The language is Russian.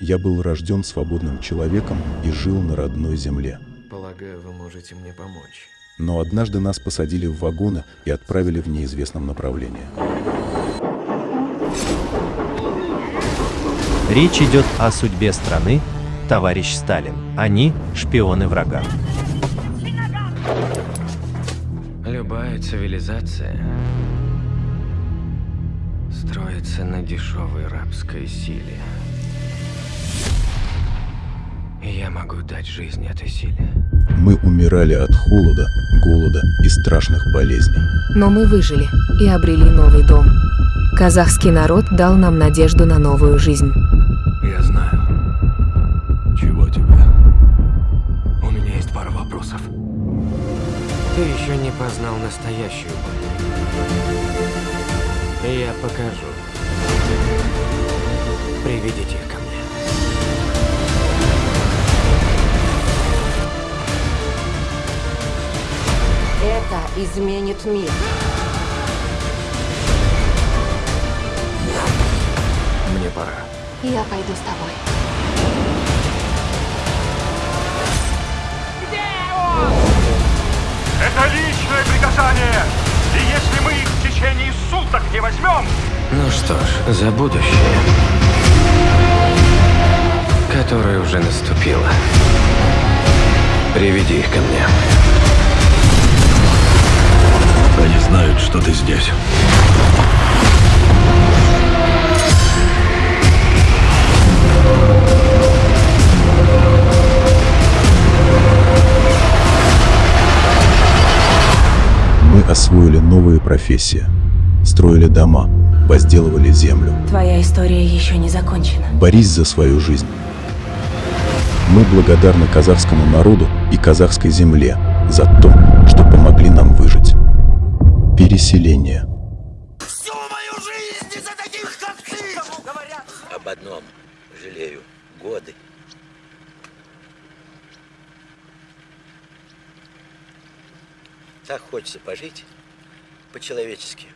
Я был рожден свободным человеком и жил на родной земле. Полагаю, вы можете мне помочь. Но однажды нас посадили в вагоны и отправили в неизвестном направлении. Речь идет о судьбе страны, товарищ Сталин. Они – шпионы врага. Любая цивилизация строится на дешевой рабской силе. Я могу дать жизнь этой силе. Мы умирали от холода, голода и страшных болезней. Но мы выжили и обрели новый дом. Казахский народ дал нам надежду на новую жизнь. Я знаю. Чего тебе? У меня есть пара вопросов. Ты еще не познал настоящую боль. Я покажу. Приведите их ко мне. Это изменит мир. Мне пора. Я пойду с тобой. Это личное приказание! И если мы их в течение суток не возьмем, Ну что ж, за будущее, которое уже наступило. Приведи их ко мне. Здесь. Мы освоили новые профессии, строили дома, возделывали землю. Твоя история еще не закончена. Борись за свою жизнь. Мы благодарны казахскому народу и казахской земле за то, что. Переселение. Об одном жалею. Годы. Так хочется пожить по-человечески.